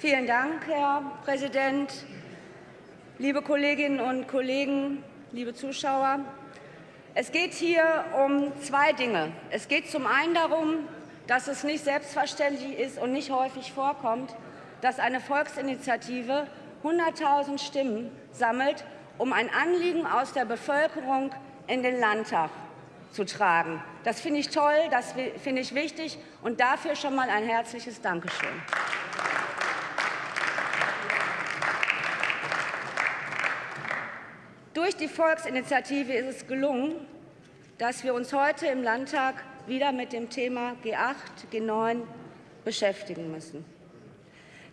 Vielen Dank, Herr Präsident. Liebe Kolleginnen und Kollegen, liebe Zuschauer, es geht hier um zwei Dinge. Es geht zum einen darum, dass es nicht selbstverständlich ist und nicht häufig vorkommt, dass eine Volksinitiative 100.000 Stimmen sammelt, um ein Anliegen aus der Bevölkerung in den Landtag zu tragen. Das finde ich toll, das finde ich wichtig und dafür schon mal ein herzliches Dankeschön. Durch die Volksinitiative ist es gelungen, dass wir uns heute im Landtag wieder mit dem Thema G8, G9 beschäftigen müssen.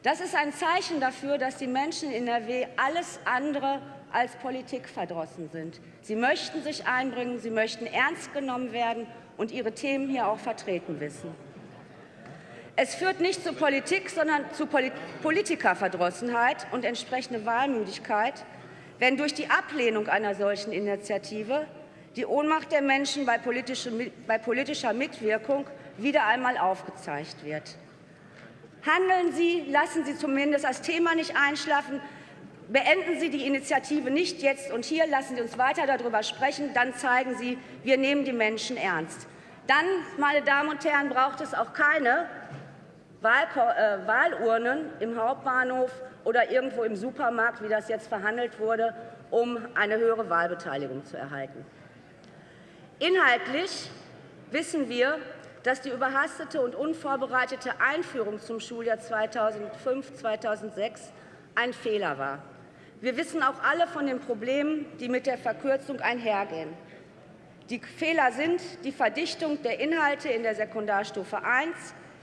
Das ist ein Zeichen dafür, dass die Menschen in NRW alles andere als Politik verdrossen sind. Sie möchten sich einbringen, sie möchten ernst genommen werden und ihre Themen hier auch vertreten wissen. Es führt nicht zu Politik, sondern zu Politikerverdrossenheit und entsprechende Wahlmüdigkeit, wenn durch die Ablehnung einer solchen Initiative die Ohnmacht der Menschen bei politischer Mitwirkung wieder einmal aufgezeigt wird. Handeln Sie, lassen Sie zumindest das Thema nicht einschlafen, beenden Sie die Initiative nicht jetzt und hier, lassen Sie uns weiter darüber sprechen, dann zeigen Sie, wir nehmen die Menschen ernst. Dann, meine Damen und Herren, braucht es auch keine äh, Wahlurnen im Hauptbahnhof oder irgendwo im Supermarkt, wie das jetzt verhandelt wurde, um eine höhere Wahlbeteiligung zu erhalten. Inhaltlich wissen wir, dass die überhastete und unvorbereitete Einführung zum Schuljahr 2005-2006 ein Fehler war. Wir wissen auch alle von den Problemen, die mit der Verkürzung einhergehen. Die Fehler sind die Verdichtung der Inhalte in der Sekundarstufe I,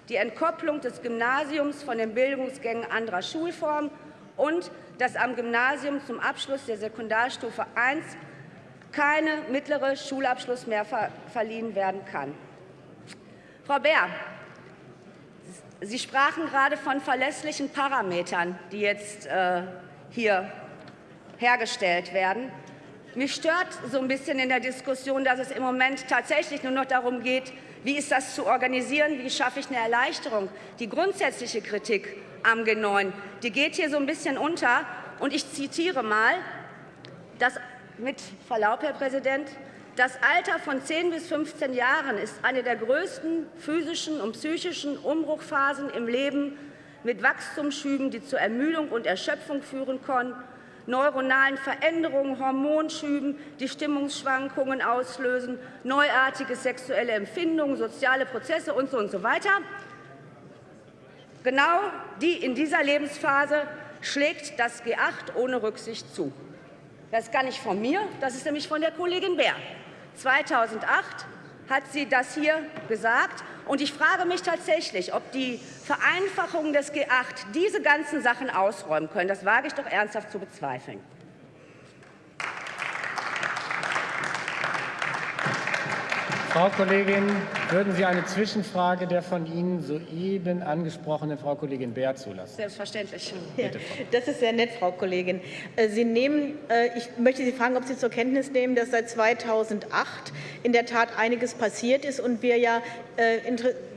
die Entkopplung des Gymnasiums von den Bildungsgängen anderer Schulformen und dass am Gymnasium zum Abschluss der Sekundarstufe I keine mittlere Schulabschluss mehr verliehen werden kann. Frau Bär, Sie sprachen gerade von verlässlichen Parametern, die jetzt äh, hier hergestellt werden. Mich stört so ein bisschen in der Diskussion, dass es im Moment tatsächlich nur noch darum geht, wie ist das zu organisieren, wie schaffe ich eine Erleichterung. Die grundsätzliche Kritik am G9, die geht hier so ein bisschen unter. Und ich zitiere mal, dass mit Verlaub, Herr Präsident, das Alter von 10 bis 15 Jahren ist eine der größten physischen und psychischen Umbruchphasen im Leben mit Wachstumsschüben, die zur Ermüdung und Erschöpfung führen können, neuronalen Veränderungen, Hormonschüben, die Stimmungsschwankungen auslösen, neuartige sexuelle Empfindungen, soziale Prozesse und so und so weiter. Genau die in dieser Lebensphase schlägt das G8 ohne Rücksicht zu. Das ist gar nicht von mir, das ist nämlich von der Kollegin Bär. 2008 hat sie das hier gesagt. Und ich frage mich tatsächlich, ob die Vereinfachungen des G8 diese ganzen Sachen ausräumen können. Das wage ich doch ernsthaft zu bezweifeln. Frau Kollegin, würden Sie eine Zwischenfrage der von Ihnen soeben angesprochenen Frau Kollegin Bär zulassen? Selbstverständlich. Bitte, das ist sehr nett, Frau Kollegin. Äh, Sie nehmen, äh, ich möchte Sie fragen, ob Sie zur Kenntnis nehmen, dass seit 2008 in der Tat einiges passiert ist und wir ja äh,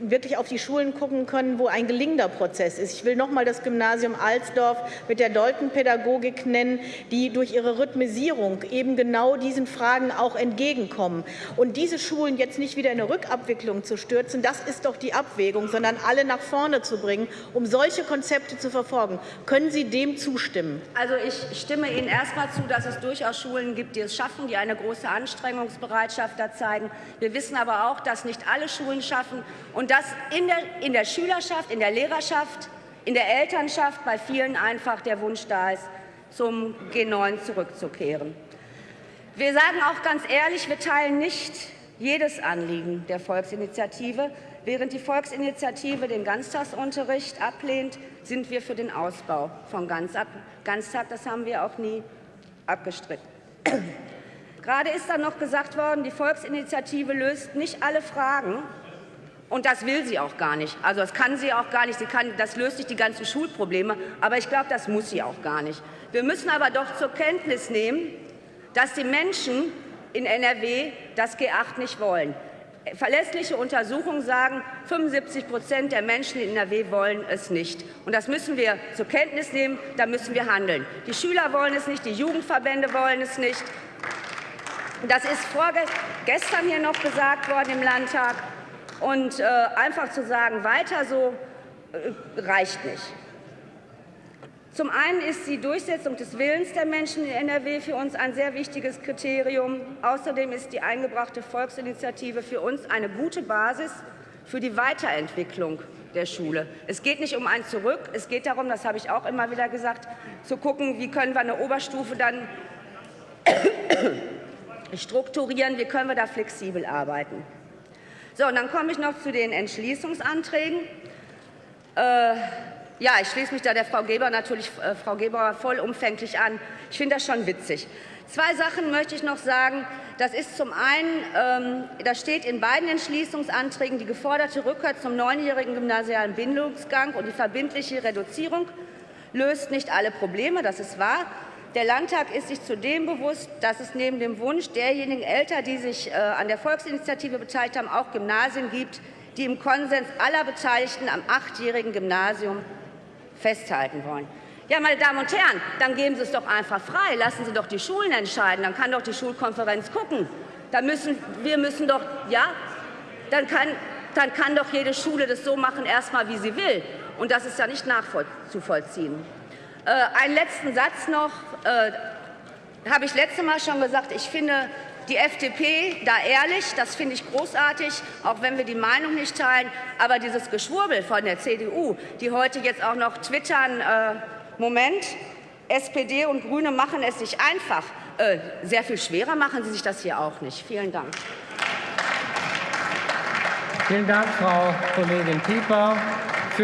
wirklich auf die Schulen gucken können, wo ein gelingender Prozess ist. Ich will noch mal das Gymnasium Alsdorf mit der Doltenpädagogik nennen, die durch ihre Rhythmisierung eben genau diesen Fragen auch entgegenkommen. Und diese Schulen jetzt nicht wieder in eine Rückabwicklung zu stürzen, das ist doch die Abwägung, sondern alle nach vorne zu bringen, um solche Konzepte zu verfolgen. Können Sie dem zustimmen? Also ich stimme Ihnen erst einmal zu, dass es durchaus Schulen gibt, die es schaffen, die eine große Anstrengungsbereitschaft da zeigen. Wir wissen aber auch, dass nicht alle Schulen schaffen und dass in der, in der Schülerschaft, in der Lehrerschaft, in der Elternschaft bei vielen einfach der Wunsch da ist, zum G9 zurückzukehren. Wir sagen auch ganz ehrlich, wir teilen nicht jedes Anliegen der Volksinitiative. Während die Volksinitiative den Ganztagsunterricht ablehnt, sind wir für den Ausbau von Ganztag. Das haben wir auch nie abgestritten. Gerade ist dann noch gesagt worden, die Volksinitiative löst nicht alle Fragen. Und das will sie auch gar nicht. Also das kann sie auch gar nicht. Sie kann, das löst nicht die ganzen Schulprobleme. Aber ich glaube, das muss sie auch gar nicht. Wir müssen aber doch zur Kenntnis nehmen, dass die Menschen in NRW das G8 nicht wollen. verlässliche Untersuchungen sagen, 75 Prozent der Menschen in NRW wollen es nicht. Und das müssen wir zur Kenntnis nehmen, da müssen wir handeln. Die Schüler wollen es nicht, die Jugendverbände wollen es nicht. Das ist vorgestern hier noch gesagt worden im Landtag. Und äh, einfach zu sagen, weiter so, äh, reicht nicht. Zum einen ist die Durchsetzung des Willens der Menschen in NRW für uns ein sehr wichtiges Kriterium. Außerdem ist die eingebrachte Volksinitiative für uns eine gute Basis für die Weiterentwicklung der Schule. Es geht nicht um ein Zurück, es geht darum, das habe ich auch immer wieder gesagt, zu gucken, wie können wir eine Oberstufe dann strukturieren, wie können wir da flexibel arbeiten. So, und dann komme ich noch zu den Entschließungsanträgen. Äh, ja, ich schließe mich da der Frau Geber natürlich äh, Frau Geber vollumfänglich an. Ich finde das schon witzig. Zwei Sachen möchte ich noch sagen. Das ist zum einen, ähm, da steht in beiden Entschließungsanträgen die geforderte Rückkehr zum neunjährigen gymnasialen Bildungsgang und die verbindliche Reduzierung löst nicht alle Probleme. Das ist wahr. Der Landtag ist sich zudem bewusst, dass es neben dem Wunsch derjenigen Eltern, die sich äh, an der Volksinitiative beteiligt haben, auch Gymnasien gibt, die im Konsens aller Beteiligten am achtjährigen Gymnasium festhalten wollen. Ja, meine Damen und Herren, dann geben Sie es doch einfach frei. Lassen Sie doch die Schulen entscheiden. Dann kann doch die Schulkonferenz gucken. Da müssen, wir müssen doch, ja, dann kann, dann kann doch jede Schule das so machen, erstmal wie sie will. Und das ist ja nicht nachzuvollziehen. Äh, einen letzten Satz noch. Äh, habe ich letzte Mal schon gesagt, ich finde die FDP da ehrlich, das finde ich großartig, auch wenn wir die Meinung nicht teilen. Aber dieses Geschwurbel von der CDU, die heute jetzt auch noch twittern, äh, Moment, SPD und Grüne machen es sich einfach. Äh, sehr viel schwerer machen sie sich das hier auch nicht. Vielen Dank. Vielen Dank, Frau Kollegin Pieper.